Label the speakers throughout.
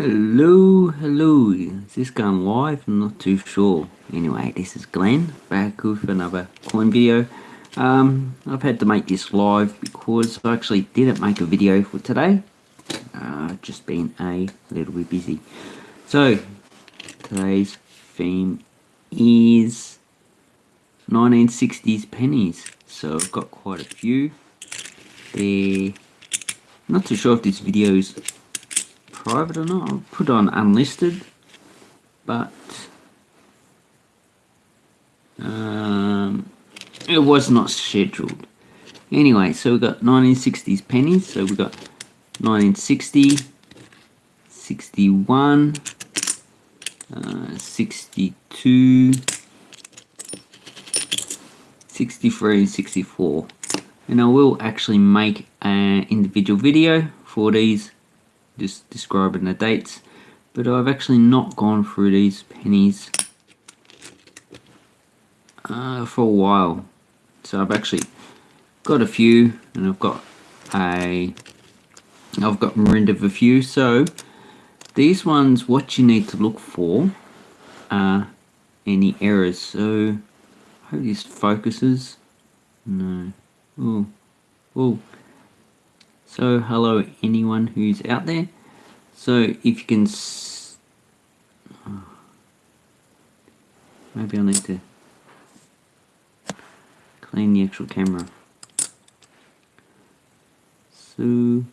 Speaker 1: Hello, hello. Is this going live? I'm not too sure. Anyway, this is Glenn back with another coin video. Um, I've had to make this live because I actually didn't make a video for today. Uh, just been a little bit busy. So, today's theme is 1960s pennies. So I've got quite a few. They're not too sure if this video is private or not. I'll put on unlisted, but um, it was not scheduled. Anyway, so we've got 1960s pennies. So we've got 1960, 61, uh, 62, 63 and 64 and I will actually make an individual video for these just describing the dates but I've actually not gone through these pennies uh, for a while. So I've actually got a few and I've got a I've got rid of a few. So these ones what you need to look for are any errors. So I hope this focuses. No. Oh oh so hello anyone who's out there. So if you can, oh, maybe I need to clean the actual camera. So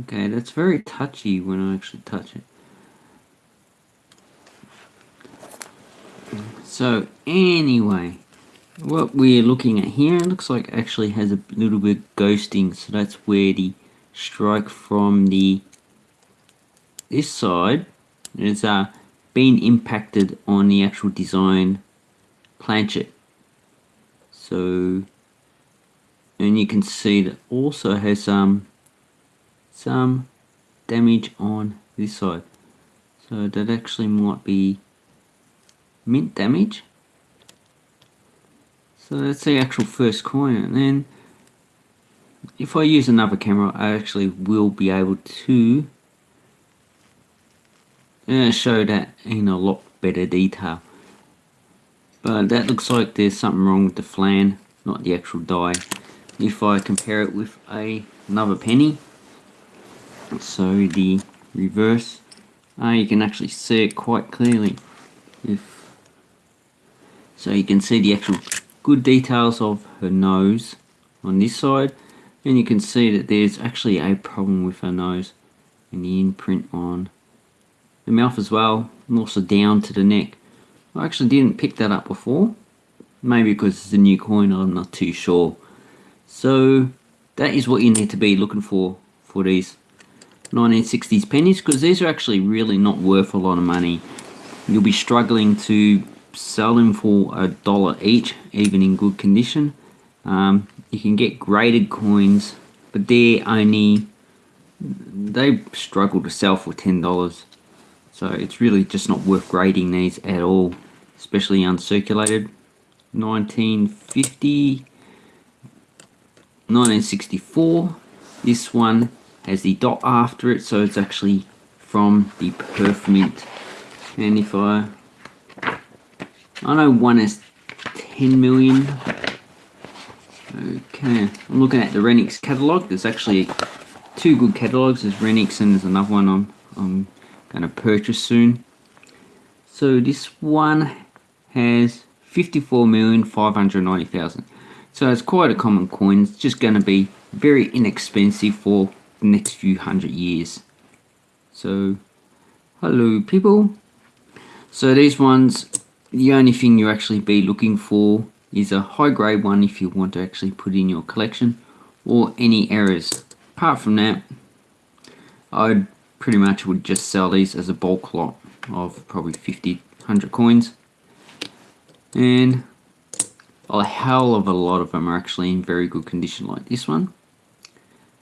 Speaker 1: Okay, that's very touchy when I actually touch it. So anyway, what we're looking at here looks like actually has a little bit ghosting. So that's where the strike from the this side is uh, been impacted on the actual design planchet. So and you can see that also has some some damage on this side. So that actually might be mint damage. So that's the actual first coin and then if I use another camera I actually will be able to uh, show that in a lot better detail. But that looks like there's something wrong with the flan, not the actual die. If I compare it with a, another penny, so the reverse, uh, you can actually see it quite clearly. If so you can see the actual good details of her nose on this side and you can see that there's actually a problem with her nose and the imprint on the mouth as well and also down to the neck. I actually didn't pick that up before maybe because it's a new coin I'm not too sure. So that is what you need to be looking for for these 1960s pennies because these are actually really not worth a lot of money. You'll be struggling to sell them for a dollar each even in good condition. Um, you can get graded coins but they're only they struggle to sell for ten dollars. So it's really just not worth grading these at all especially uncirculated. 1950 1964 this one has the dot after it so it's actually from the Perth mint and if I I know one is 10 million. Okay, I'm looking at the Renniks catalog. There's actually two good catalogs. There's Renniks and there's another one I'm, I'm going to purchase soon. So this one has 54,590,000. So it's quite a common coin. It's just going to be very inexpensive for the next few hundred years. So, hello people. So these ones the only thing you actually be looking for is a high grade one if you want to actually put in your collection or any errors. Apart from that, I pretty much would just sell these as a bulk lot of probably 50, 100 coins. And a hell of a lot of them are actually in very good condition like this one.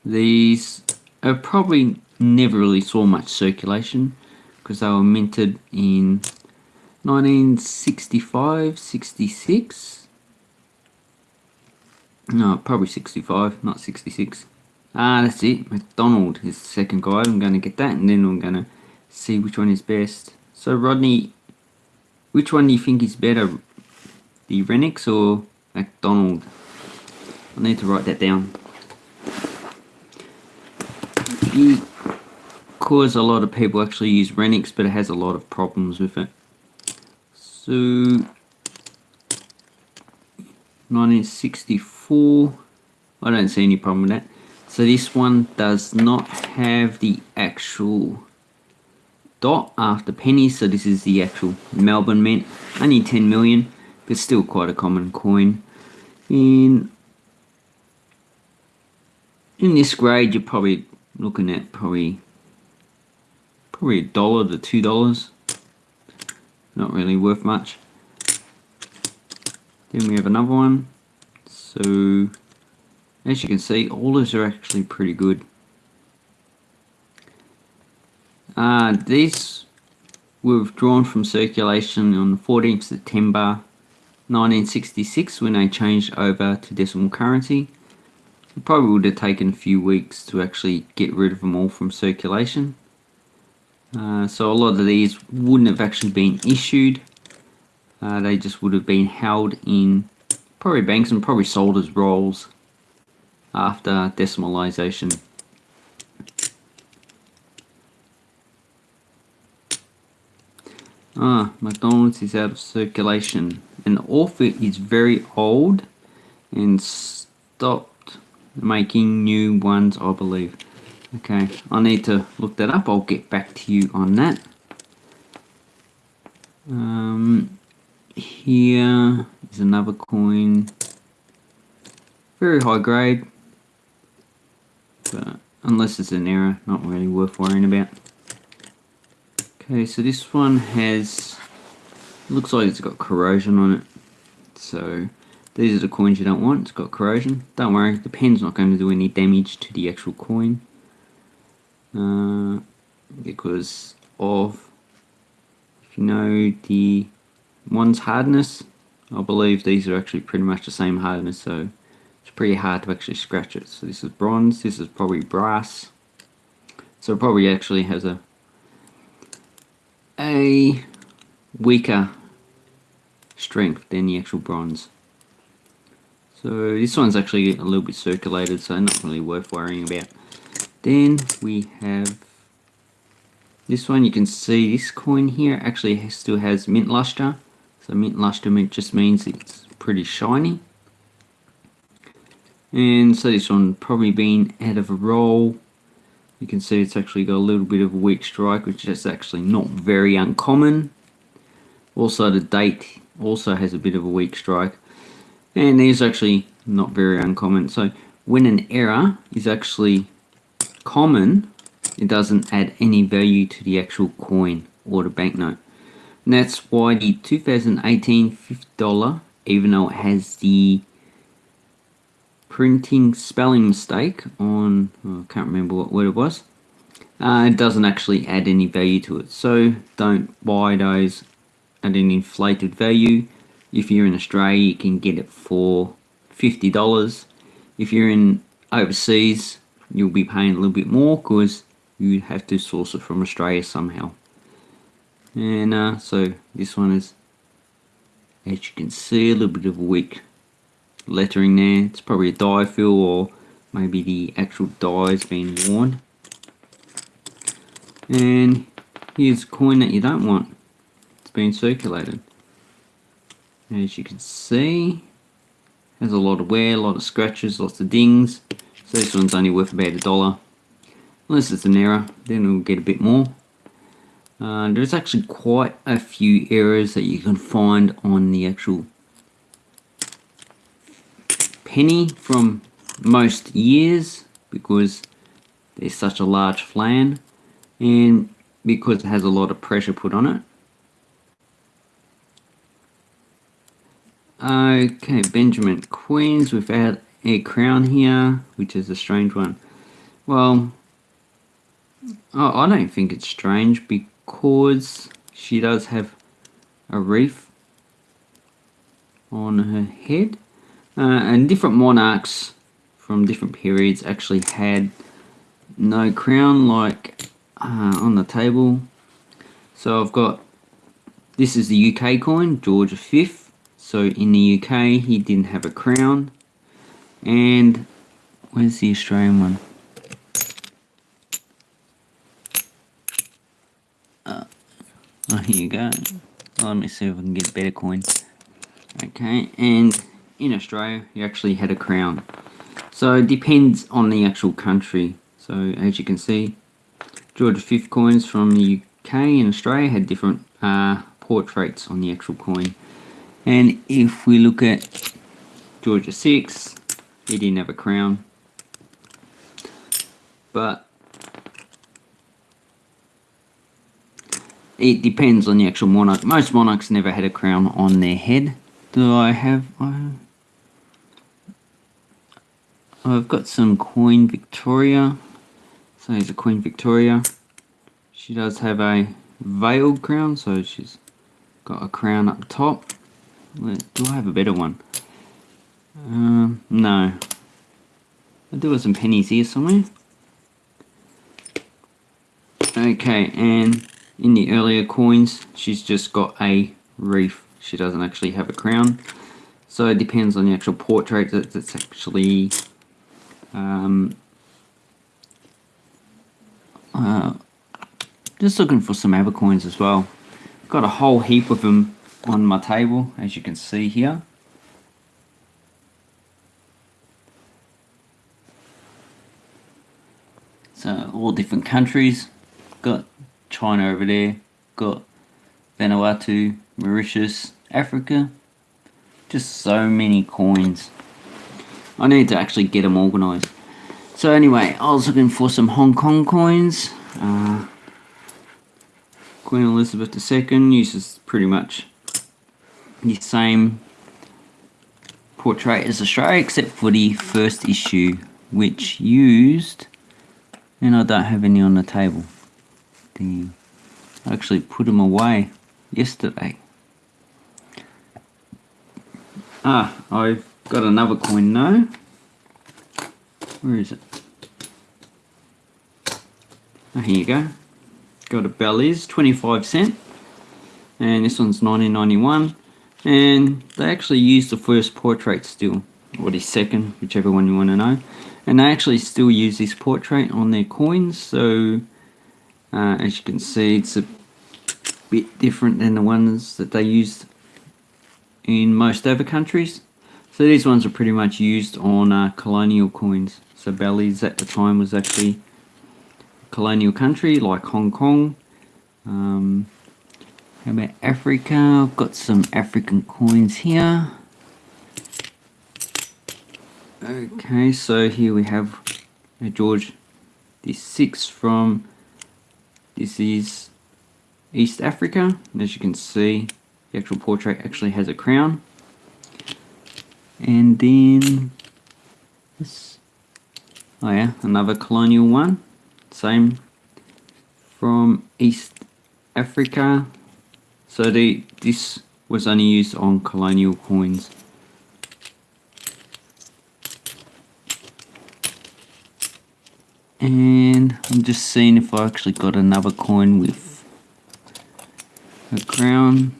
Speaker 1: These are probably never really saw much circulation because they were minted in 1965, 66. No, probably 65, not 66. Ah, that's it. McDonald is the second guy. I'm going to get that and then I'm going to see which one is best. So Rodney, which one do you think is better? The Renniks or McDonald? I need to write that down. Because a lot of people actually use Renniks, but it has a lot of problems with it. So, 1964, I don't see any problem with that. So this one does not have the actual dot after pennies. So this is the actual Melbourne Mint. Only 10 million, but still quite a common coin. In in this grade, you're probably looking at probably probably a dollar to two dollars. Not really worth much. Then we have another one. So as you can see, all those are actually pretty good. Uh, these were withdrawn from circulation on the 14th September 1966 when they changed over to decimal currency. It probably would have taken a few weeks to actually get rid of them all from circulation. Uh, so a lot of these wouldn't have actually been issued. Uh, they just would have been held in probably banks and probably sold as rolls after decimalization. Ah, McDonald's is out of circulation. And the author is very old and stopped making new ones, I believe. Okay, I need to look that up. I'll get back to you on that. Um, here is another coin. Very high grade but unless it's an error, not really worth worrying about. Okay, so this one has, looks like it's got corrosion on it. So these are the coins you don't want, it's got corrosion. Don't worry, the pen's not going to do any damage to the actual coin. Uh, because of, if you know the one's hardness, I believe these are actually pretty much the same hardness, so it's pretty hard to actually scratch it. So this is bronze, this is probably brass. So it probably actually has a a weaker strength than the actual bronze. So this one's actually a little bit circulated, so not really worth worrying about. Then we have this one. You can see this coin here actually still has mint luster. So mint luster just means it's pretty shiny. And so this one probably been out of a roll. You can see it's actually got a little bit of a weak strike, which is actually not very uncommon. Also the date also has a bit of a weak strike. And these actually not very uncommon. So when an error is actually common, it doesn't add any value to the actual coin or the banknote. And that's why the 2018 $50, even though it has the printing spelling mistake on, oh, I can't remember what word it was, uh, it doesn't actually add any value to it. So don't buy those at an inflated value. If you're in Australia, you can get it for $50. If you're in overseas, you'll be paying a little bit more because you have to source it from Australia somehow. And uh, so this one is, as you can see, a little bit of weak lettering there. It's probably a die fill or maybe the actual die has been worn. And here's a coin that you don't want. It's been circulated. As you can see, has a lot of wear, a lot of scratches, lots of dings. So this one's only worth about a dollar. Unless it's an error, then we'll get a bit more. Uh, there's actually quite a few errors that you can find on the actual penny from most years because there's such a large flan and because it has a lot of pressure put on it. Okay, Benjamin Queens without a crown here, which is a strange one. Well, oh, I don't think it's strange because she does have a reef on her head Uh, and different monarchs from different periods actually had no crown like uh, on the table. So I've got, this is the UK coin, George V. So in the UK he didn't have a crown. And where's the Australian one? Uh, oh, here you go. Let me see if I can get better coin. Okay, and in Australia, you actually had a crown. So it depends on the actual country. So as you can see, George V coins from the UK and Australia had different uh, portraits on the actual coin. And if we look at George VI, he didn't have a crown. But it depends on the actual monarch. Most monarchs never had a crown on their head. Do I have... Uh, I've got some Queen Victoria. So here's a Queen Victoria. She does have a veiled crown, so she's got a crown up top. Do I have a better one? Um, no. I do have some pennies here somewhere. Okay, and in the earlier coins, she's just got a reef. She doesn't actually have a crown. So it depends on the actual portrait that's actually um, uh, just looking for some other coins as well. Got a whole heap of them on my table, as you can see here. So all different countries. Got China over there. Got Vanuatu, Mauritius, Africa. Just so many coins. I need to actually get them organised. So anyway, I was looking for some Hong Kong coins. Uh, Queen Elizabeth II uses pretty much the same portrait as Australia except for the first issue which used and I don't have any on the table. Damn. I actually put them away yesterday. Ah, I've got another coin now. Where is it? Oh, here you go. Got a Belize, 25 cent. And this one's 1991 and they actually used the first portrait still or the second whichever one you want to know and they actually still use this portrait on their coins so uh, as you can see it's a bit different than the ones that they used in most other countries so these ones are pretty much used on uh, colonial coins so Belize at the time was actually a colonial country like Hong Kong um, how about Africa? I've got some African coins here. Okay, so here we have a George the six from this is East Africa. And as you can see, the actual portrait actually has a crown. And then this oh yeah, another colonial one. Same from East Africa. So the, this was only used on colonial coins. And I'm just seeing if I actually got another coin with a crown.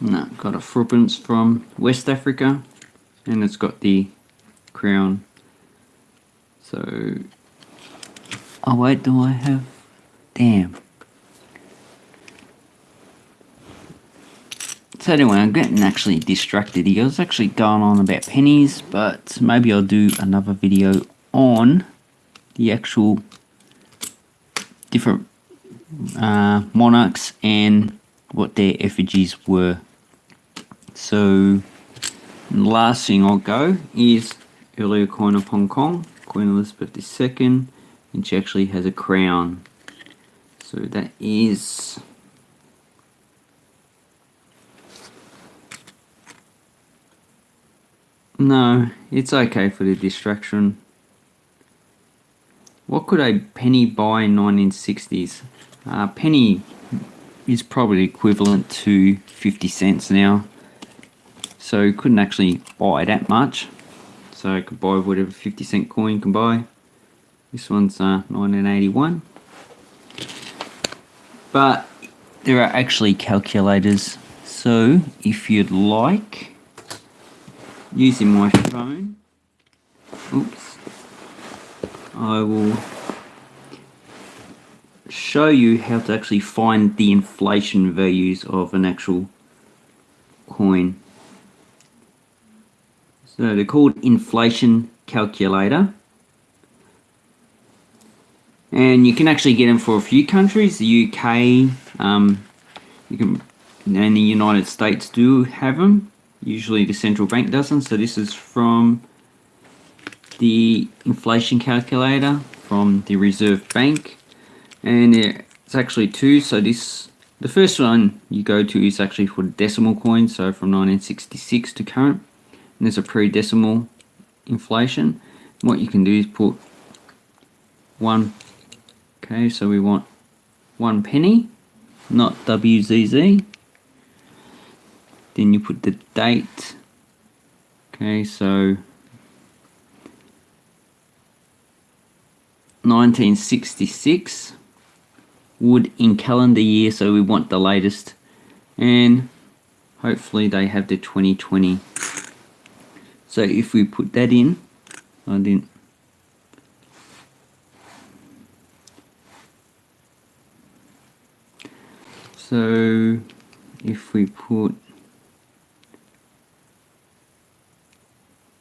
Speaker 1: No, got a Frubens from West Africa and it's got the crown. So, oh wait, do I have, damn. So anyway, I'm getting actually distracted here. I was actually going on about pennies, but maybe I'll do another video on the actual different uh, monarchs and what their effigies were. So the last thing I'll go is earlier coin of Hong Kong, Queen Elizabeth II, and she actually has a crown. So that is No, it's okay for the distraction. What could a penny buy in 1960s? Uh, penny is probably equivalent to 50 cents now. so couldn't actually buy that much. So I could buy whatever 50 cent coin can buy. This one's uh, 1981. But there are actually calculators. So if you'd like, using my phone, oops, I will show you how to actually find the inflation values of an actual coin. So they're called inflation calculator. And you can actually get them for a few countries. The UK, um, you can, and the United States do have them. Usually the central bank doesn't. So this is from the inflation calculator from the Reserve Bank. And it's actually two. So this, the first one you go to is actually for decimal coins. So from 1966 to current and there's a pre-decimal inflation what you can do is put one okay so we want one penny not WZZ then you put the date okay so 1966 would in calendar year so we want the latest and hopefully they have the 2020 so if we put that in, I didn't. So if we put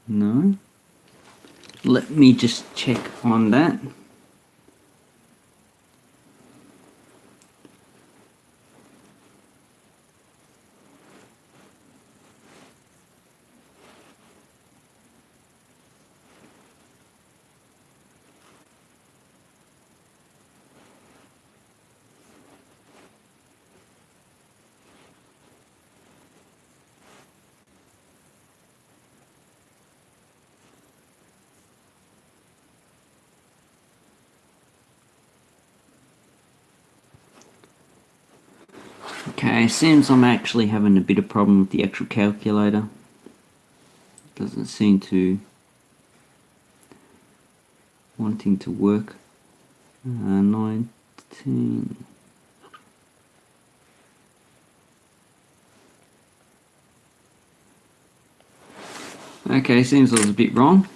Speaker 1: no, let me just check on that. Okay, seems I'm actually having a bit of problem with the actual calculator. Doesn't seem to wanting to work. Uh, 19. Okay, seems I was a bit wrong.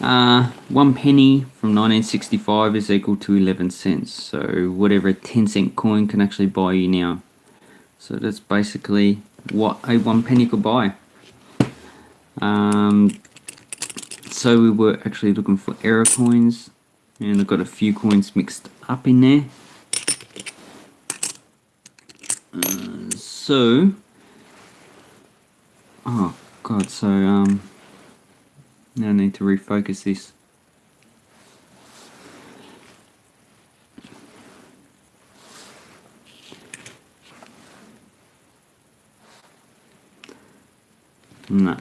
Speaker 1: Uh, one penny from 1965 is equal to 11 cents. So whatever a 10 cent coin can actually buy you now. So that's basically what a one penny could buy. Um, so we were actually looking for error coins and I've got a few coins mixed up in there. Uh, so, oh god, so um, now I need to refocus this. No.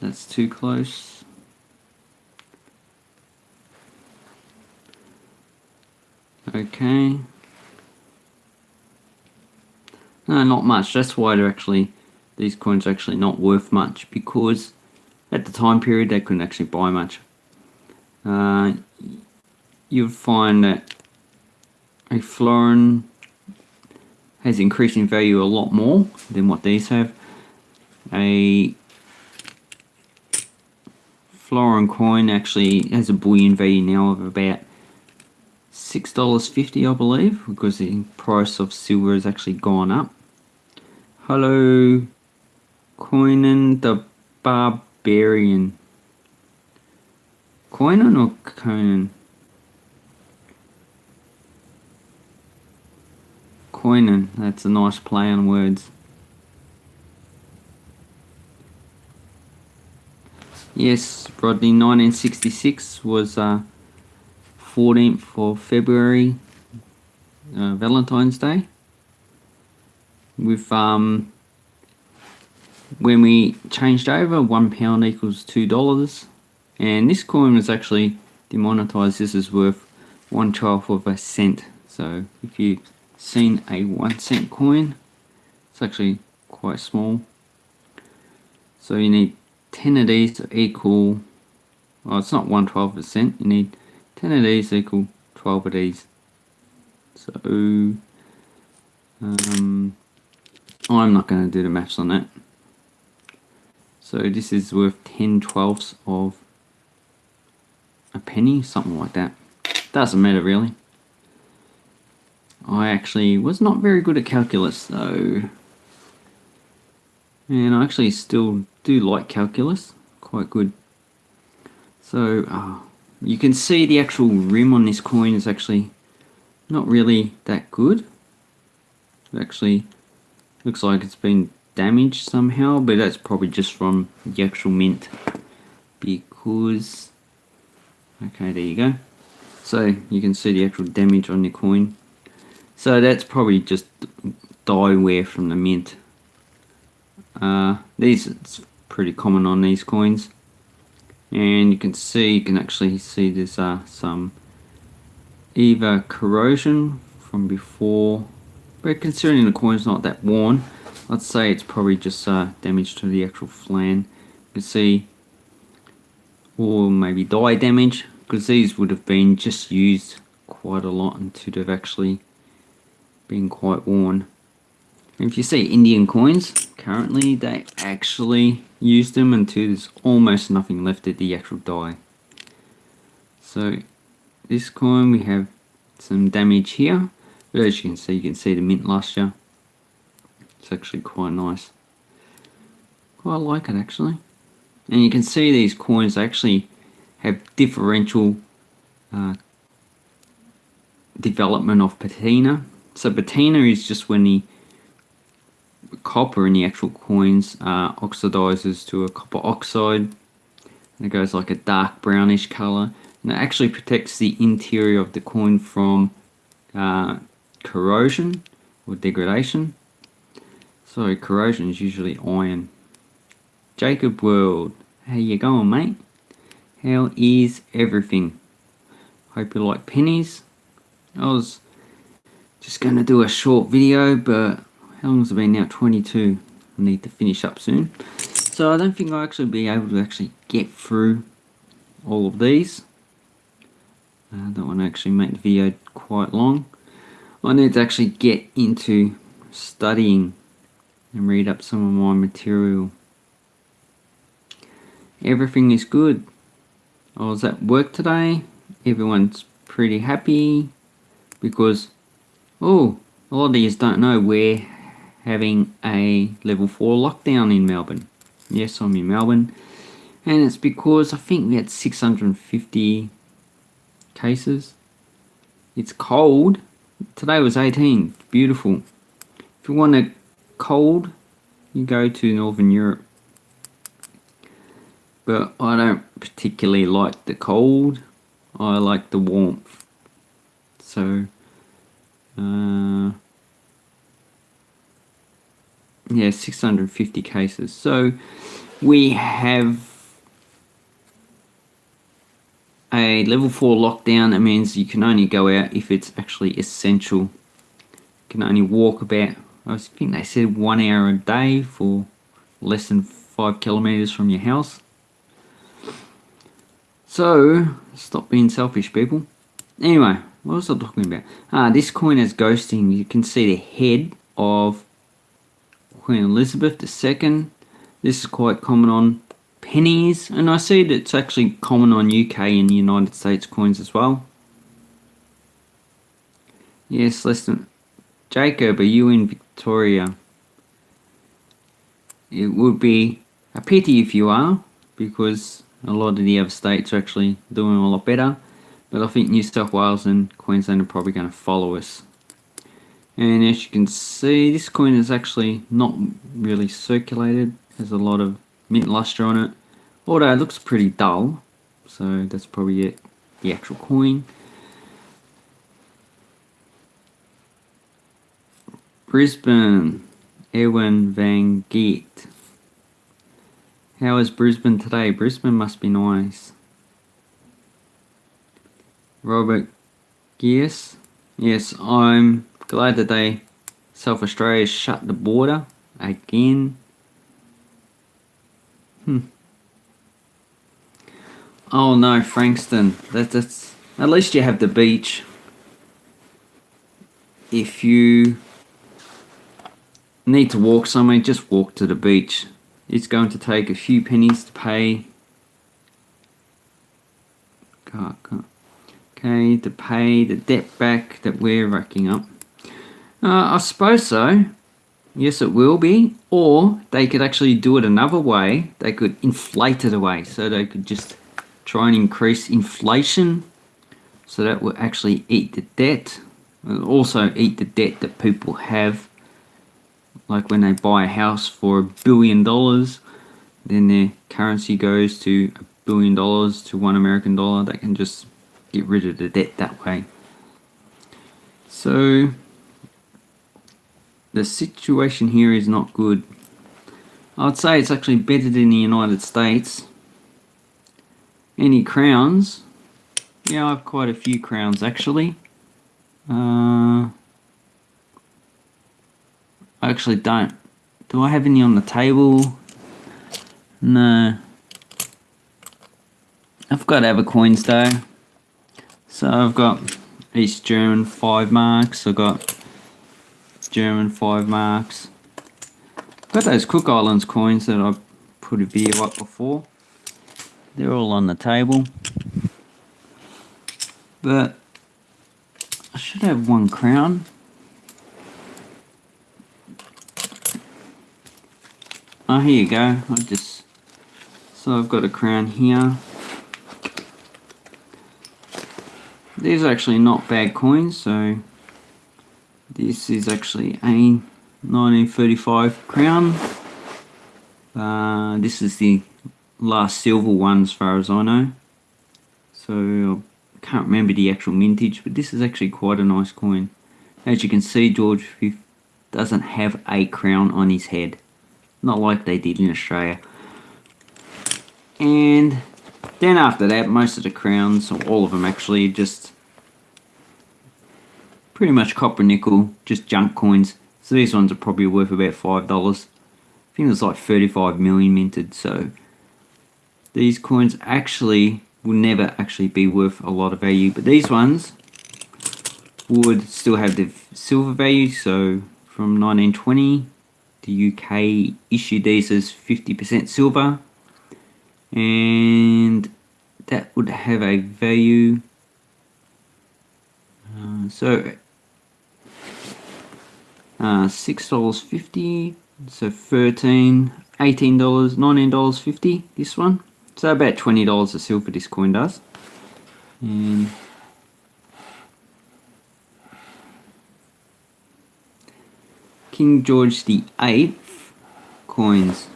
Speaker 1: That's too close. Okay. No, not much. That's why they're actually, these coins are actually not worth much because at the time period they couldn't actually buy much. Uh, you'll find that a florin has increased in value a lot more than what these have a florin coin actually has a bullion value now of about $6.50 I believe because the price of silver has actually gone up. Hello Coinan the Barbarian. Coinan or Conan? Coinan, that's a nice play on words. Yes, Rodney, 1966 was uh, 14th of February, uh, Valentine's Day. With um, when we changed over, one pound equals two dollars, and this coin was actually demonetized. This is worth one twelfth of a cent. So if you've seen a one cent coin, it's actually quite small. So you need 10 of these to equal, well it's not 112%, you need 10 of these equal 12 of these. So, um, I'm not going to do the maths on that. So this is worth 10 twelfths of a penny, something like that. Doesn't matter really. I actually was not very good at calculus though. And I actually still do like calculus, quite good. So uh, you can see the actual rim on this coin is actually not really that good. It actually looks like it's been damaged somehow, but that's probably just from the actual mint. Because, okay, there you go. So you can see the actual damage on the coin. So that's probably just die wear from the mint. Uh, these pretty common on these coins. And you can see, you can actually see there's uh, some either corrosion from before, but considering the coin's not that worn, I'd say it's probably just uh, damage to the actual flan. You can see, or maybe die damage, because these would have been just used quite a lot and to have actually been quite worn. If you see Indian coins, currently they actually use them until there's almost nothing left of the actual die. So this coin we have some damage here, but as you can see, you can see the mint luster. It's actually quite nice. Quite like it actually. And you can see these coins actually have differential uh, development of patina. So patina is just when the copper in the actual coins uh, oxidizes to a copper oxide. And it goes like a dark brownish color. And it actually protects the interior of the coin from uh, corrosion or degradation. So corrosion is usually iron. Jacob World, how you going mate? How is everything? Hope you like pennies. I was just going to do a short video, but how long has it been now? 22. I need to finish up soon. So I don't think I'll actually be able to actually get through all of these. I don't want to actually make the video quite long. I need to actually get into studying and read up some of my material. Everything is good. I was at work today. Everyone's pretty happy because, oh, a lot of these don't know we're having a level 4 lockdown in Melbourne. Yes, I'm in Melbourne. And it's because I think we had 650 cases. It's cold. Today was 18. Beautiful. If you want a cold, you go to Northern Europe but I don't particularly like the cold. I like the warmth. So, uh, yeah, 650 cases. So we have a level 4 lockdown. That means you can only go out if it's actually essential. You can only walk about, I think they said one hour a day for less than 5 kilometers from your house. So, stop being selfish, people. Anyway, what was I talking about? Ah, this coin has ghosting. You can see the head of Queen Elizabeth II. This is quite common on pennies, and I see that it's actually common on UK and United States coins as well. Yes, listen. Jacob, are you in Victoria? It would be a pity if you are, because a lot of the other states are actually doing a lot better. But I think New South Wales and Queensland are probably going to follow us. And as you can see, this coin is actually not really circulated. Has a lot of mint luster on it. Although it looks pretty dull. So that's probably it, the actual coin. Brisbane, Erwin van Geet. How is Brisbane today? Brisbane must be nice. Robert Gears. Yes, I'm glad that they South Australia shut the border again. Hmm. Oh no, Frankston. That, that's at least you have the beach. If you need to walk somewhere, just walk to the beach. It's going to take a few pennies to pay. Okay, to pay the debt back that we're racking up. Uh, I suppose so. Yes, it will be. Or they could actually do it another way. They could inflate it away. So they could just try and increase inflation. So that will actually eat the debt. It'll also eat the debt that people have. Like when they buy a house for a billion dollars, then their currency goes to a billion dollars to one American dollar. They can just get rid of the debt that way. So the situation here is not good. I'd say it's actually better than the United States. Any crowns? Yeah, I have quite a few crowns actually. Uh, I actually don't. Do I have any on the table? No. I've got other coins though. So I've got East German 5 marks, I've got German 5 marks. Got those Cook Islands coins that I put a video up before. They're all on the table. But I should have one crown. Oh, here you go. I just so I've got a crown here. These are actually not bad coins, so this is actually a 1935 crown. Uh, this is the last silver one as far as I know. So I can't remember the actual mintage, but this is actually quite a nice coin. As you can see, George V doesn't have a crown on his head. Not like they did in Australia. And then after that, most of the crowns, or all of them actually, just pretty much copper nickel, just junk coins. So these ones are probably worth about $5. I think there's like 35 million minted, so these coins actually will never actually be worth a lot of value. But these ones would still have the silver value, so from 1920 the UK issued these as 50% silver and that would have a value uh, so uh, six dollars fifty so 13 18 dollars 19 dollars 50 this one. So about 20 dollars a silver this coin does. And King George the Eighth coins.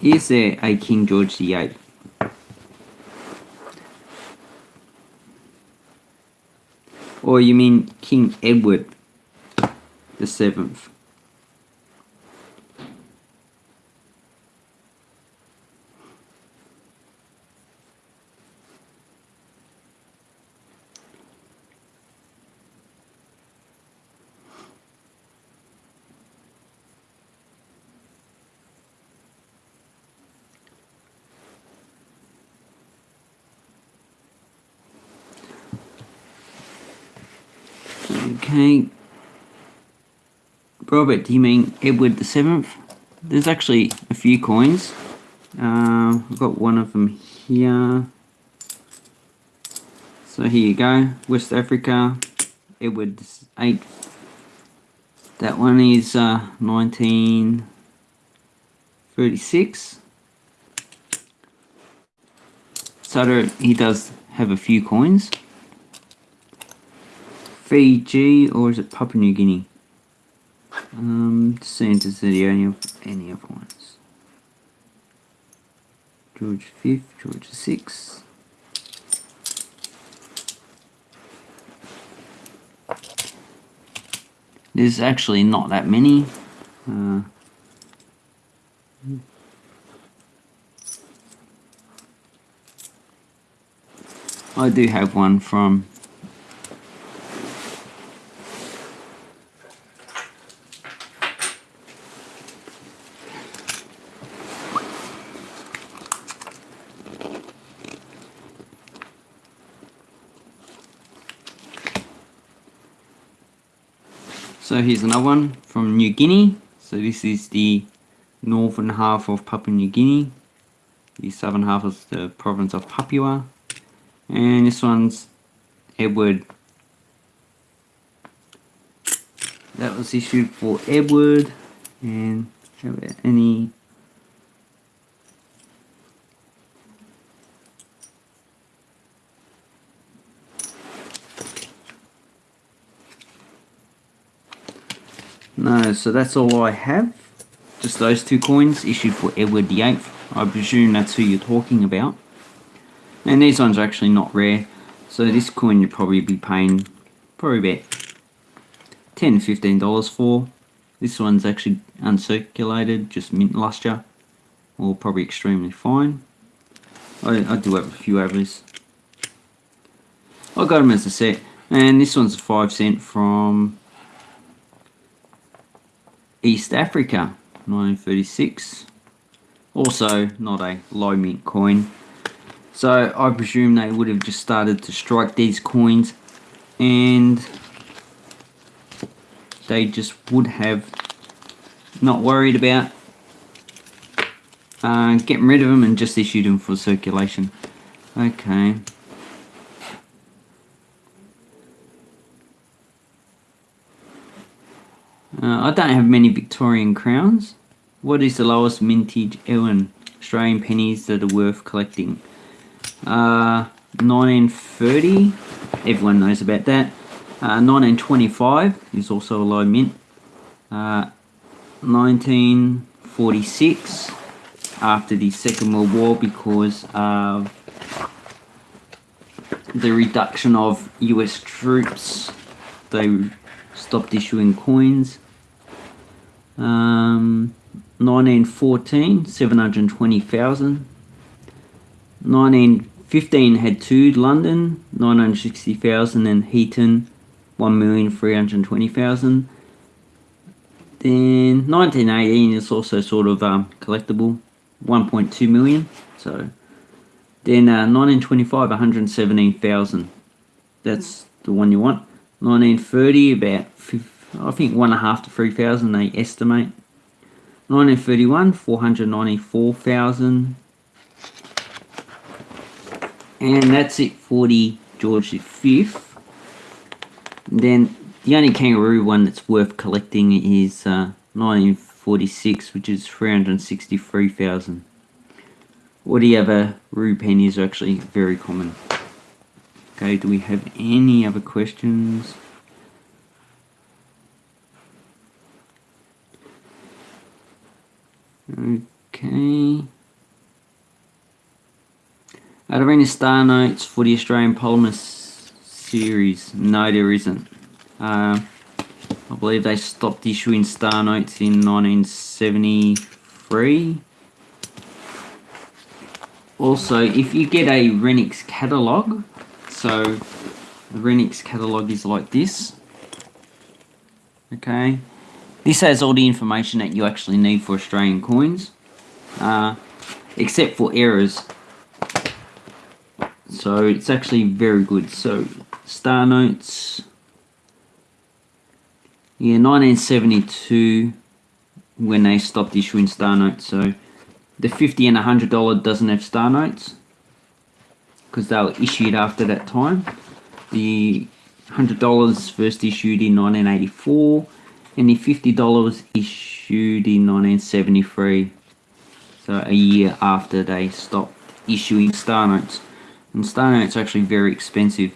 Speaker 1: Is there a King George VIII? Or you mean King Edward the Seventh? Okay. Robert, do you mean Edward the Seventh? There's actually a few coins. Uh, I've got one of them here. So here you go, West Africa, Edward VIII. That one is uh, 1936. So he does have a few coins. Fiji or is it Papua New Guinea? Um, City, any, any other ones. George V, George VI. There's actually not that many. Uh, I do have one from Here's another one from New Guinea. So this is the northern half of Papua New Guinea. The southern half is the province of Papua. And this one's Edward. That was issued for Edward. And have any No, so that's all I have. Just those two coins issued for Edward VIII. I presume that's who you're talking about. And these ones are actually not rare. So this coin you'd probably be paying probably about 10 $15 for. This one's actually uncirculated, just mint luster. Or probably extremely fine. I, I do have a few others. I got them as a set. And this one's a 5 cent from East Africa, 1936. Also, not a low mint coin. So I presume they would have just started to strike these coins and they just would have not worried about uh, getting rid of them and just issued them for circulation. Okay. Uh, I don't have many Victorian crowns. What is the lowest mintage Ewan Australian pennies that are worth collecting? Uh, 1930, everyone knows about that. Uh, 1925 is also a low mint. Uh, 1946 after the Second World War because of the reduction of US troops. They stopped issuing coins. Um, 1914, 720,000. 1915 had two, London, 960,000 and Heaton, 1,320,000. Then 1918 is also sort of um, collectible, 1.2 million. So then uh, 1925, 117,000. That's the one you want. 1930, about I think one and a half to three thousand they estimate. 1931, 494,000. And that's it for the George V. then the only kangaroo one that's worth collecting is uh, 1946, which is 363,000. All the other rue pennies are actually very common. Okay, do we have any other questions? Okay. Are there any star notes for the Australian Polymer series? No, there isn't. Uh, I believe they stopped issuing star notes in 1973. Also, if you get a Renniks catalog, so the Renniks catalog is like this. Okay, this has all the information that you actually need for Australian coins, uh, except for errors. So it's actually very good. So star notes, yeah, 1972 when they stopped issuing star notes. So the 50 and $100 doesn't have star notes because they were issued after that time. The $100 first issued in 1984 and the $50 was issued in 1973 so a year after they stopped issuing star notes. And star notes are actually very expensive.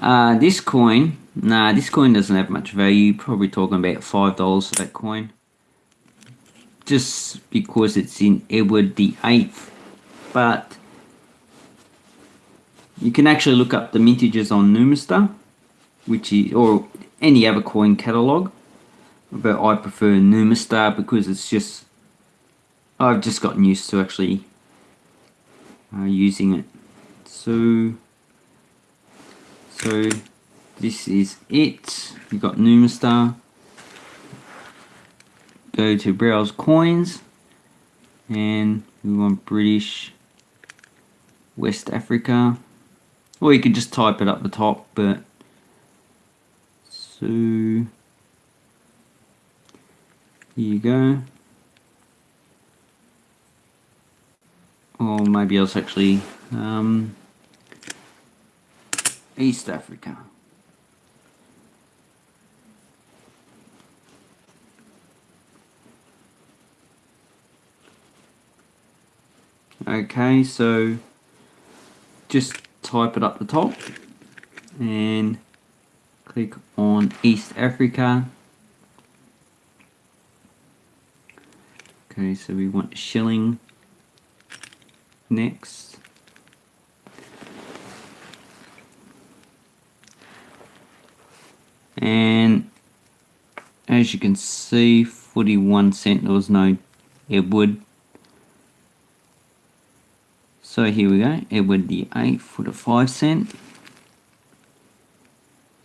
Speaker 1: Uh, this coin nah this coin doesn't have much value. Probably talking about five dollars for that coin. Just because it's in Edward the 8th but you can actually look up the mintages on Numista, which is, or any other coin catalog. But I prefer Numista because it's just, I've just gotten used to actually uh, using it. So, so this is it. You've got Numista. Go to browse coins and we want British West Africa. Or you could just type it up the top, but so here you go. Or maybe it's actually um, East Africa. Okay, so just type it up the top and click on East Africa. Okay, so we want shilling next. And as you can see, 41 cent, there was no Edward so here we go, Edward the 8th for the 5 cent.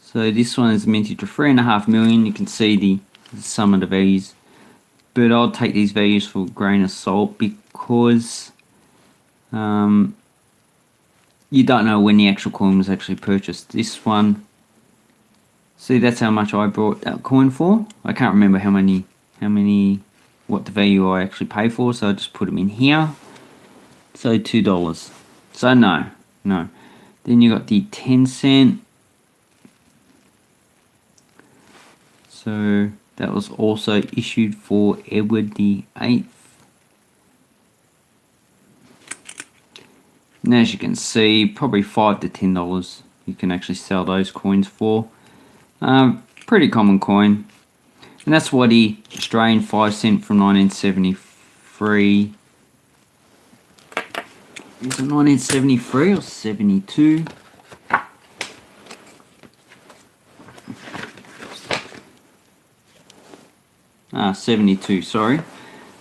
Speaker 1: So this one is minted to 3.5 million. You can see the, the sum of the values. But I'll take these values for a grain of salt because um, you don't know when the actual coin was actually purchased. This one, see that's how much I bought that coin for. I can't remember how many, how many, what the value I actually paid for. So I just put them in here. So $2. So no, no. Then you got the 10 cent. So that was also issued for Edward the 8th. And as you can see, probably 5 to $10 you can actually sell those coins for. Um, pretty common coin. And that's what the Australian 5 cent from 1973 is it 1973 or 72? Ah, 72, sorry.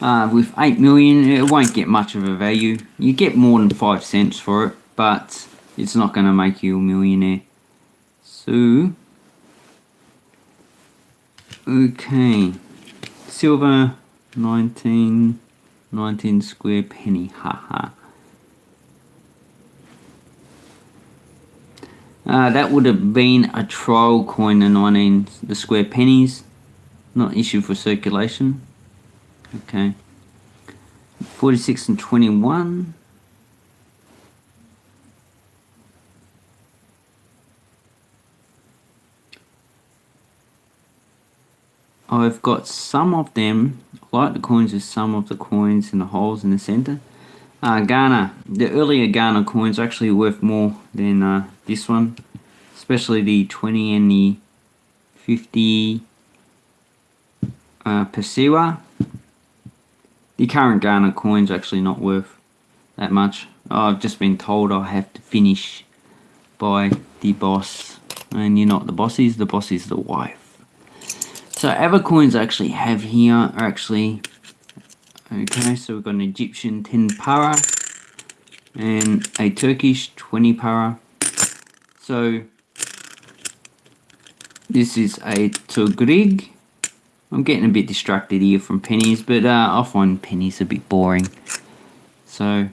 Speaker 1: Uh, with 8 million, it won't get much of a value. You get more than 5 cents for it, but it's not going to make you a millionaire. So, okay. Silver, 19, 19 square penny, haha. Uh, that would have been a trial coin, the 19, the square pennies, not issued for circulation. Okay. 46 and 21. I've got some of them, like the coins with some of the coins in the holes in the center. Uh, Ghana, the earlier Ghana coins are actually worth more than uh, this one, especially the 20 and the 50 uh, Pesewa. The current Ghana coins are actually not worth that much. I've just been told I have to finish by the boss, and you're not the boss, is the boss is the wife. So other coins I actually have here are actually Okay, so we've got an Egyptian 10 para and a Turkish 20 para. So this is a Tugrig. I'm getting a bit distracted here from pennies, but uh, I find pennies a bit boring. So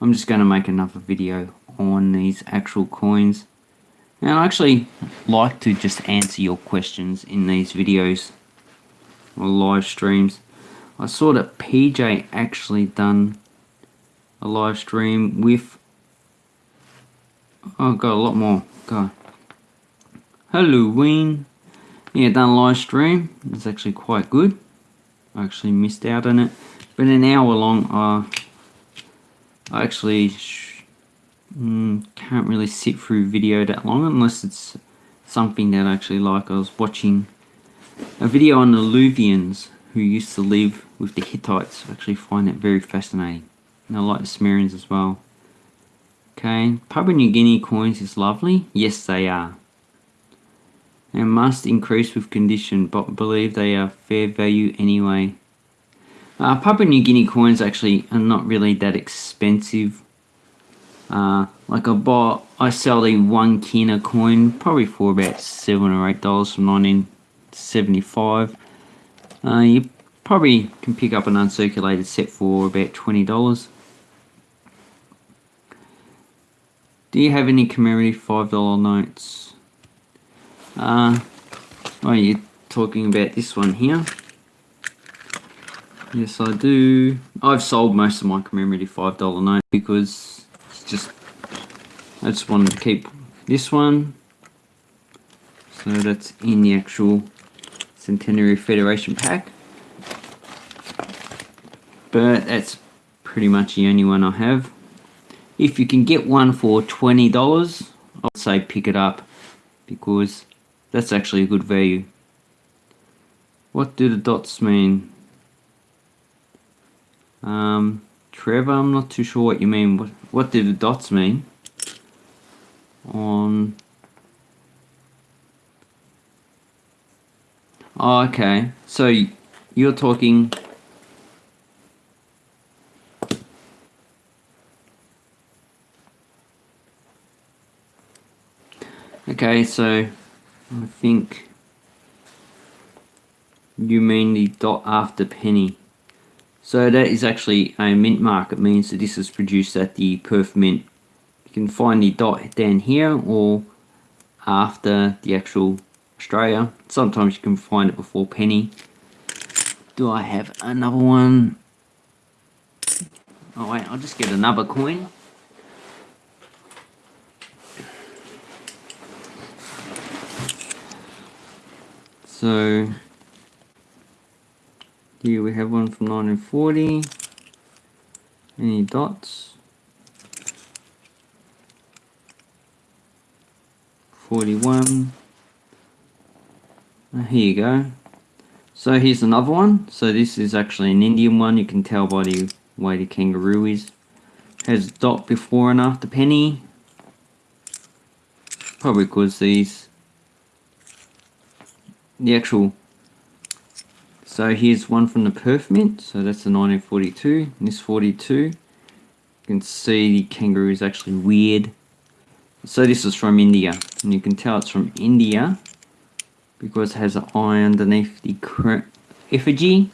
Speaker 1: I'm just going to make another video on these actual coins. And I actually like to just answer your questions in these videos or live streams. I saw that PJ actually done a live stream with oh got a lot more go. Halloween. Yeah done a live stream. It's actually quite good. I actually missed out on it. But an hour long. Uh, I actually mm, can't really sit through video that long unless it's something that I actually like. I was watching a video on the Luwians who used to live with the Hittites. I actually find that very fascinating. And I like the Sumerians as well. Okay, Papua New Guinea coins is lovely. Yes, they are. And must increase with condition, but believe they are fair value anyway. Uh, Papua New Guinea coins actually are not really that expensive. Uh, like I bought, I sell the one kina coin probably for about seven or eight dollars from 1975. Uh, you probably can pick up an uncirculated set for about $20. Do you have any commemorative $5 notes? Uh, oh, you're talking about this one here. Yes, I do. I've sold most of my commemorative $5 notes because it's just, I just wanted to keep this one. So that's in the actual Centenary Federation pack. But that's pretty much the only one I have. If you can get one for $20, I'd say pick it up because that's actually a good value. What do the dots mean? Um, Trevor, I'm not too sure what you mean. What, what do the dots mean? On... Oh, okay. So you're talking Okay, so I think you mean the dot after penny. So that is actually a mint mark. It means that this is produced at the Perth Mint. You can find the dot down here or after the actual Australia. Sometimes you can find it before penny. Do I have another one? Oh wait, I'll just get another coin. So here we have one from 1940. Any dots? 41. Uh, here you go. So here's another one. So this is actually an Indian one. You can tell by the way the kangaroo is. Has dot before and after penny. Probably because these the actual so here's one from the Perth Mint so that's the 1942 this 42 you can see the kangaroo is actually weird so this is from India and you can tell it's from India because it has an eye underneath the effigy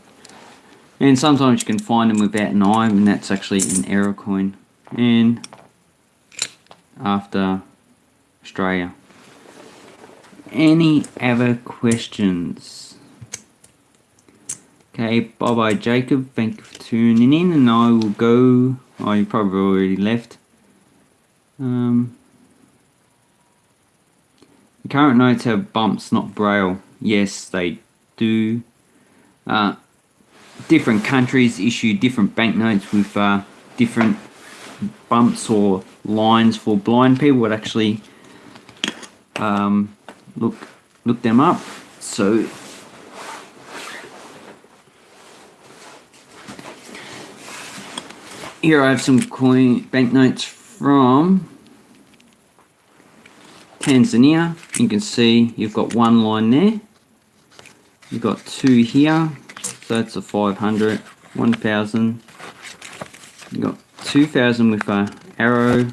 Speaker 1: and sometimes you can find them without an eye and that's actually an error coin and after Australia any other questions? Okay, bye bye Jacob, thank you for tuning in and I will go, oh you probably already left. Um, the current notes have bumps, not braille. Yes, they do. Uh, different countries issue different banknotes with uh, different bumps or lines for blind people. It actually um, look look them up. So here I have some coin banknotes from Tanzania. You can see you've got one line there. You've got two here. So that's a 500, 1000. You've got 2000 with a arrow.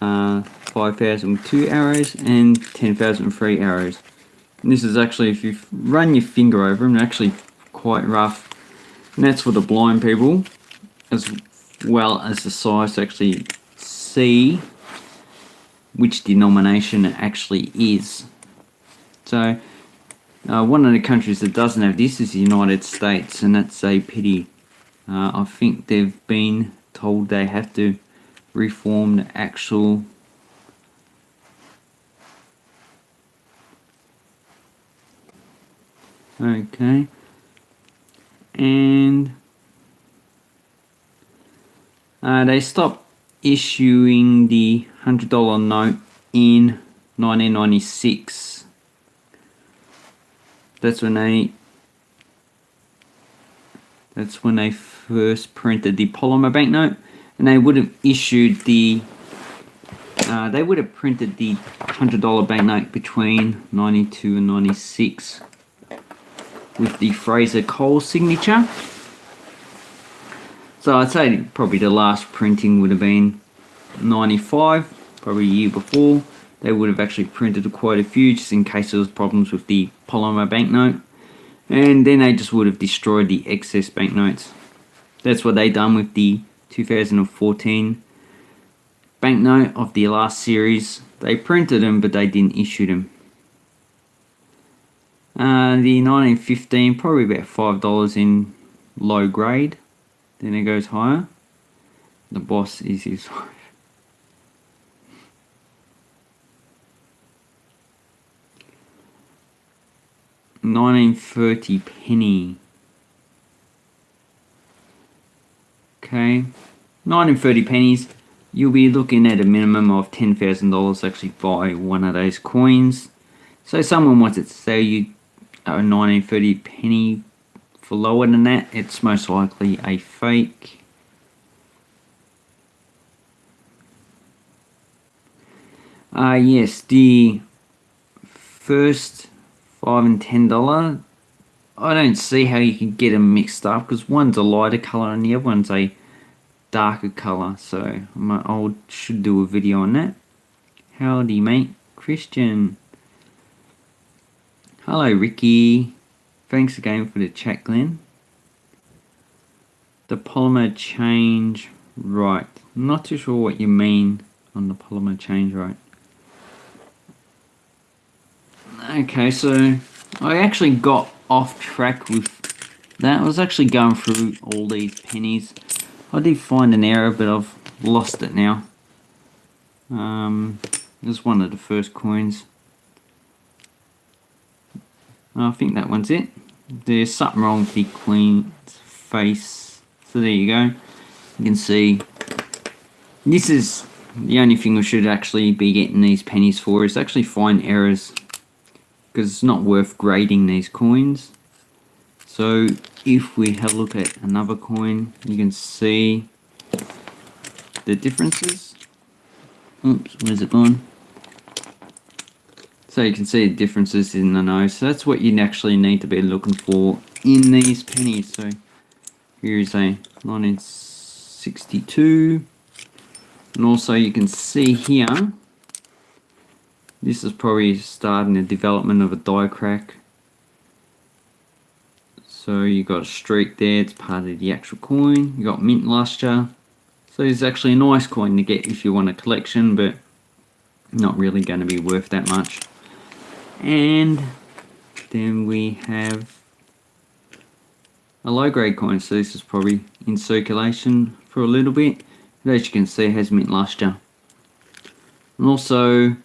Speaker 1: Uh, 5,000 with two arrows and 10,000 with three arrows. And this is actually, if you run your finger over them, actually quite rough. And that's for the blind people, as well as the size to actually see which denomination it actually is. So, uh, one of the countries that doesn't have this is the United States, and that's a pity. Uh, I think they've been told they have to reform the actual okay and uh, they stopped issuing the hundred dollar note in 1996 that's when they that's when they first printed the polymer banknote and they would have issued the uh, they would have printed the hundred dollar banknote between 92 and 96 with the Fraser Cole signature. So I'd say probably the last printing would have been 95, probably a year before. They would have actually printed quite a few just in case there was problems with the polymer banknote. And then they just would have destroyed the excess banknotes. That's what they done with the 2014 banknote of the last series. They printed them, but they didn't issue them. Uh, the 1915, probably about $5 in low grade. Then it goes higher. The boss is his wife. 1930 penny. Okay, 1930 pennies. You'll be looking at a minimum of $10,000 actually buy one of those coins. So someone wants to sell you a 1930 penny lower than that, it's most likely a fake. Uh, yes, the first five and ten dollar. I don't see how you can get them mixed up because one's a lighter color and the other one's a darker color. So my I should do a video on that. Howdy, mate, Christian. Hello, Ricky. Thanks again for the chat, Glenn. The polymer change right. Not too sure what you mean on the polymer change right. Okay, so I actually got off track with that. I was actually going through all these pennies. I did find an error, but I've lost it now. Um, this is one of the first coins. I think that one's it. There's something wrong with the queen's face. So there you go. You can see this is the only thing we should actually be getting these pennies for is actually find errors because it's not worth grading these coins. So if we have a look at another coin, you can see the differences. Oops, where's it gone? So you can see the differences in the nose. So that's what you actually need to be looking for in these pennies. So here is a 1962. And also you can see here this is probably starting the development of a die crack. So you got a streak there, it's part of the actual coin. You got mint luster. So it's actually a nice coin to get if you want a collection, but not really going to be worth that much. And then we have a low grade coin. So this is probably in circulation for a little bit. As you can see, it has mint luster. And also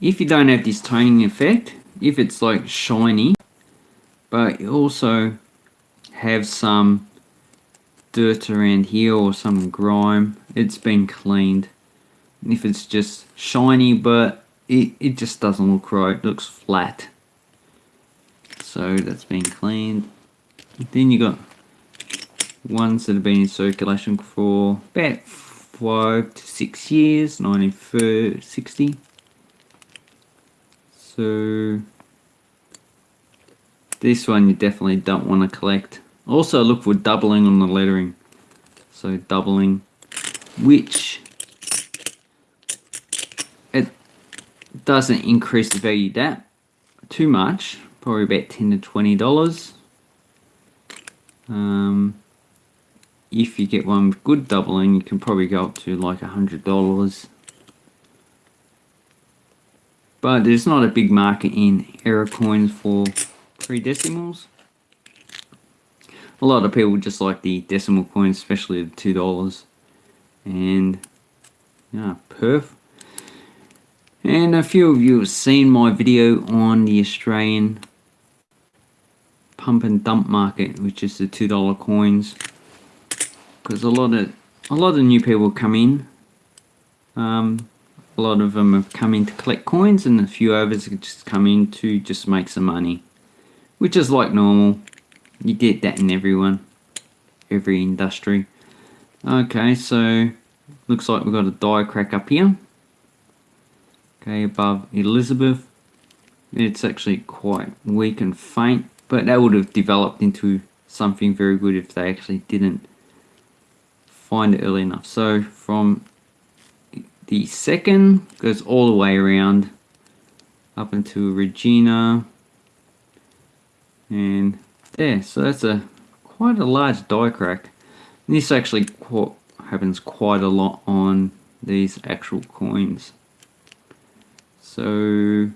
Speaker 1: if you don't have this toning effect, if it's like shiny, but you also have some dirt around here or some grime, it's been cleaned. And if it's just shiny, but it, it just doesn't look right, it looks flat. So that's been cleaned. Then you got ones that have been in circulation for about five to six years, 1960. So this one you definitely don't want to collect. Also look for doubling on the lettering. So doubling, which it doesn't increase the value that too much, probably about 10 to 20 dollars. Um, if you get one with good doubling, you can probably go up to like a hundred dollars but there's not a big market in error coins for three decimals. A lot of people just like the decimal coins, especially the two dollars. And yeah, perf. And a few of you have seen my video on the Australian pump and dump market, which is the two dollar coins. Because a lot of a lot of new people come in. Um, a lot of them have come in to collect coins and a few others have just come in to just make some money. Which is like normal. You get that in everyone. Every industry. Okay, so looks like we've got a die crack up here. Okay, above Elizabeth. It's actually quite weak and faint, but that would have developed into something very good if they actually didn't find it early enough. So from the second goes all the way around up into Regina and there. So that's a quite a large die crack. This actually happens quite a lot on these actual coins. So,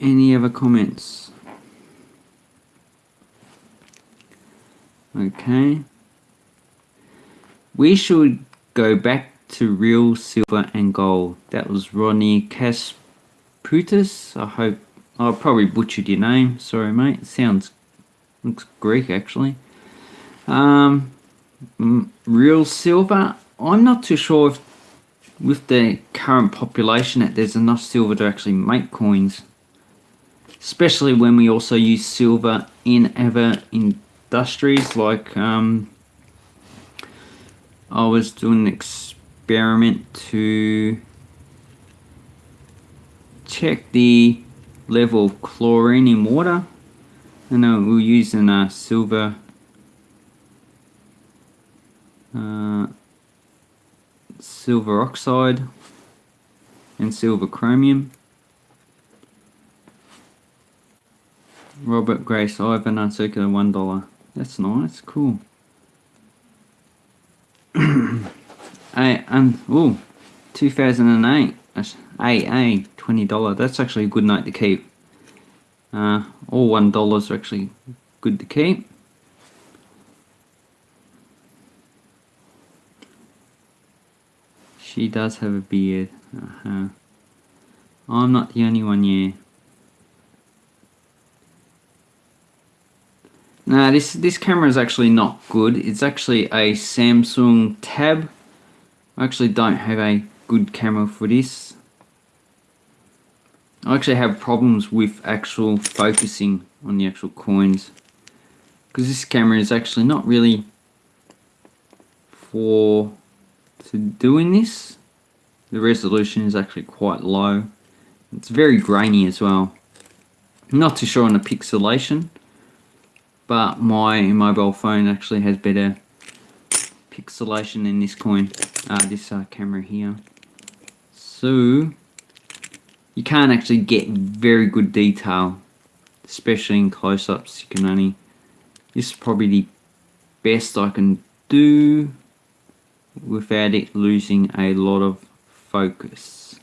Speaker 1: any other comments? Okay. We should go back to real silver and gold. That was Ronnie Kasputis. I hope I probably butchered your name. Sorry, mate. Sounds looks Greek actually. Um, real silver. I'm not too sure if with the current population there's enough silver to actually make coins. Especially when we also use silver in other industries like um, I was doing an experiment to check the level of chlorine in water and uh, we're using a silver uh, silver oxide and silver chromium. Robert Grace Ivan uncircular one dollar. That's nice, cool. I um oh 2008 AA twenty dollar. That's actually a good note to keep. Uh, all one dollars are actually good to keep. She does have a beard. Uh -huh. I'm not the only one, yeah. Now this this camera is actually not good. It's actually a Samsung Tab. I actually don't have a good camera for this. I actually have problems with actual focusing on the actual coins because this camera is actually not really for to doing this, the resolution is actually quite low. It's very grainy as well. Not too sure on the pixelation, but my mobile phone actually has better pixelation than this coin, uh, this uh, camera here. So, you can't actually get very good detail, especially in close-ups. You can only, this is probably the best I can do without it losing a lot of focus.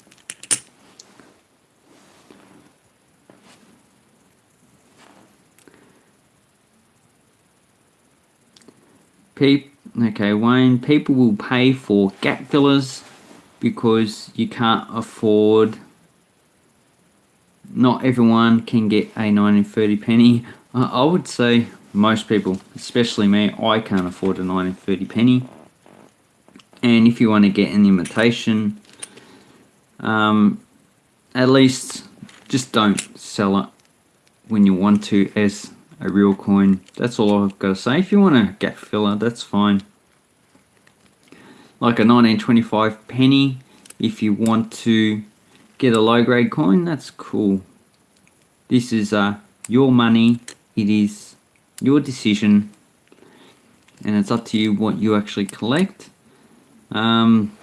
Speaker 1: Peep, okay, Wayne, people will pay for gap fillers because you can't afford not everyone can get a 1930 penny. I would say most people, especially me, I can't afford a 1930 penny and if you want to get an imitation um, at least just don't sell it when you want to as a real coin. That's all I've got to say. If you want a gap filler that's fine. Like a 1925 penny if you want to get a low grade coin that's cool. This is uh, your money. It is your decision. And it's up to you what you actually collect um,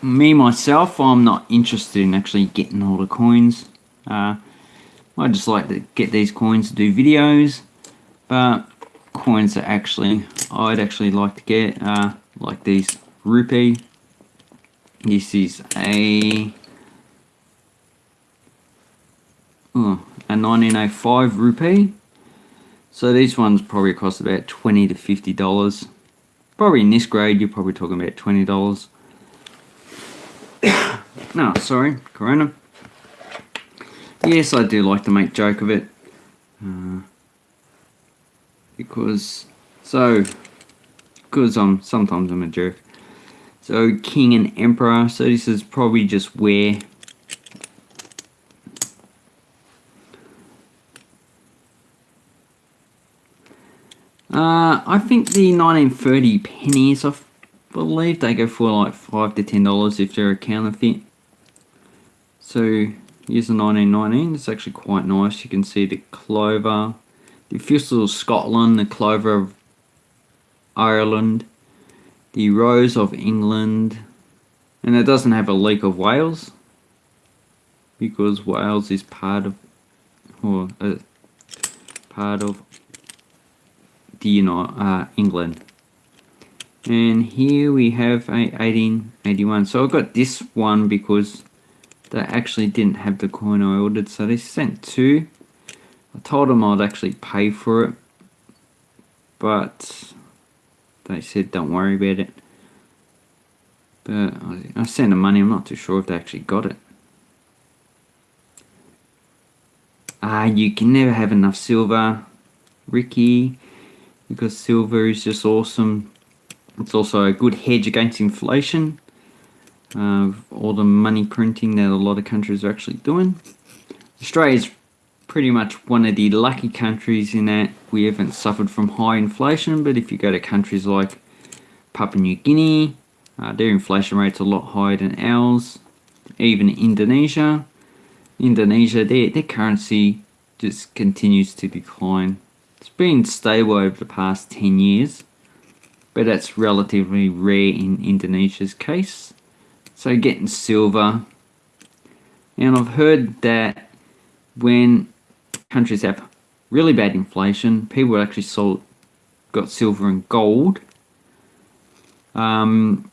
Speaker 1: me myself, I'm not interested in actually getting all the coins. Uh, I just like to get these coins to do videos, but coins that actually I'd actually like to get, uh, like these rupee. This is a oh, a 1905 rupee. So these ones probably cost about 20 to 50 dollars probably in this grade you're probably talking about $20 no sorry corona. Yes I do like to make joke of it. Uh, because so because I'm sometimes I'm a jerk. So king and emperor so this is probably just where Uh, I think the 1930 pennies, I believe they go for like 5 to $10 if they're a counterfeit. So here's the 1919, it's actually quite nice. You can see the clover, the thistle of Scotland, the clover of Ireland, the rose of England, and it doesn't have a leek of Wales because Wales is part of, or uh, part of know uh, England. And here we have a 1881 so I got this one because they actually didn't have the coin I ordered so they sent two. I told them I'd actually pay for it but they said don't worry about it. But I sent them money. I'm not too sure if they actually got it. Ah you can never have enough silver. Ricky because silver is just awesome it's also a good hedge against inflation uh, all the money printing that a lot of countries are actually doing. Australia is pretty much one of the lucky countries in that we haven't suffered from high inflation, but if you go to countries like Papua New Guinea, uh, their inflation rate's a lot higher than ours. Even Indonesia, Indonesia, their, their currency just continues to decline. Been stable over the past 10 years, but that's relatively rare in Indonesia's case. So getting silver. And I've heard that when countries have really bad inflation, people actually sold got silver and gold. Um,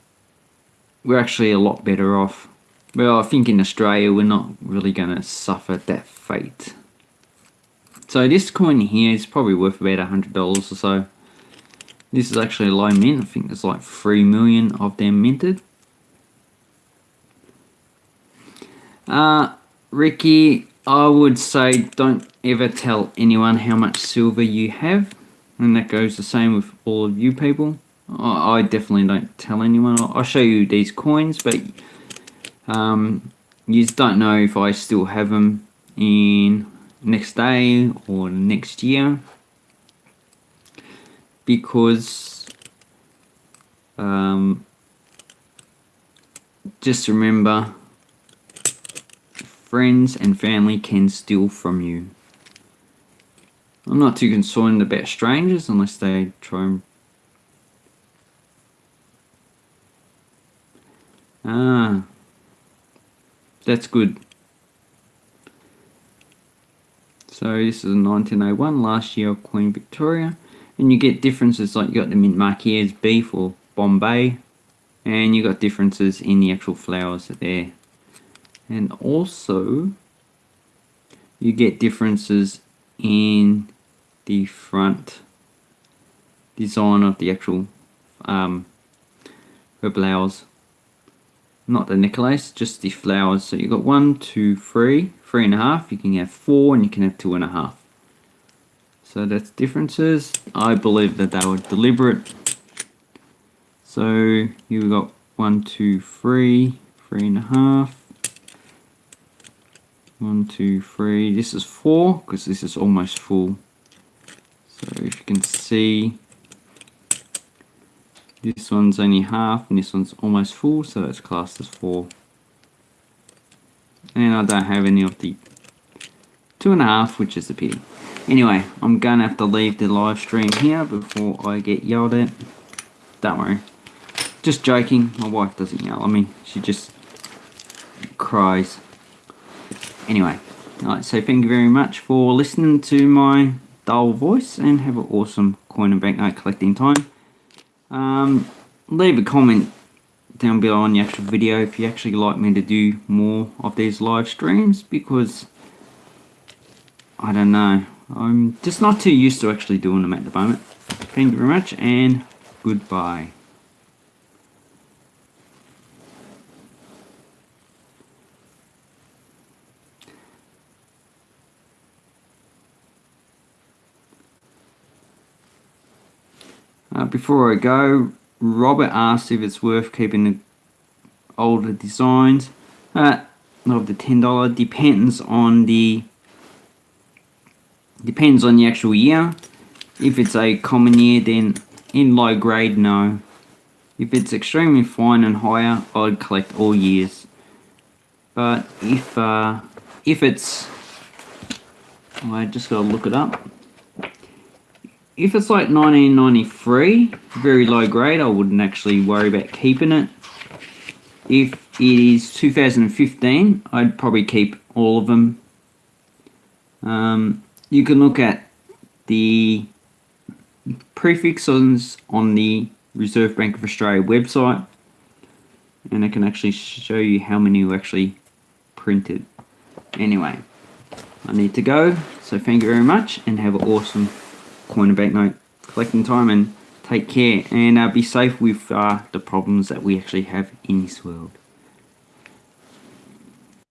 Speaker 1: we're actually a lot better off. Well, I think in Australia we're not really going to suffer that fate. So this coin here is probably worth about $100 or so. This is actually a low mint. I think there's like 3 million of them minted. Uh, Ricky, I would say don't ever tell anyone how much silver you have. And that goes the same with all of you people. I, definitely don't tell anyone. I'll, show you these coins, but um, you don't know if I still have them in next day or next year. Because um, just remember friends and family can steal from you. I'm not too concerned about strangers unless they try and... Ah, that's good. So this is a 1901, last year of Queen Victoria. And you get differences like you got the mint Marquise beef or Bombay. And you got differences in the actual flowers there and also you get differences in the front design of the actual um, her blouse not the necklace just the flowers. So you've got one two three three and a half. You can have four and you can have two and a half. So that's differences. I believe that they were deliberate. So you've got one two three three and a half. One, two, three. This is four because this is almost full. So if you can see, this one's only half and this one's almost full, so it's classed as four. And I don't have any of the two and a half, which is a pity. Anyway, I'm gonna have to leave the live stream here before I get yelled at. Don't worry. Just joking, my wife doesn't yell at me, she just cries anyway, right, so thank you very much for listening to my dull voice and have an awesome coin and banknote collecting time. Um, leave a comment down below on the actual video if you actually like me to do more of these live streams because I don't know. I'm just not too used to actually doing them at the moment. Thank you very much and goodbye Uh, before I go, Robert asked if it's worth keeping the older designs uh, of the $10. Depends on the depends on the actual year. If it's a common year, then in low grade, no. If it's extremely fine and higher, I'd collect all years. But if uh, if it's, I just gotta look it up if it's like 1993, very low grade, I wouldn't actually worry about keeping it. If it is 2015, I'd probably keep all of them. Um, you can look at the prefixes on the Reserve Bank of Australia website and I can actually show you how many were actually printed. Anyway, I need to go, so thank you very much and have an awesome coin and banknote collecting time and take care and uh, be safe with uh, the problems that we actually have in this world.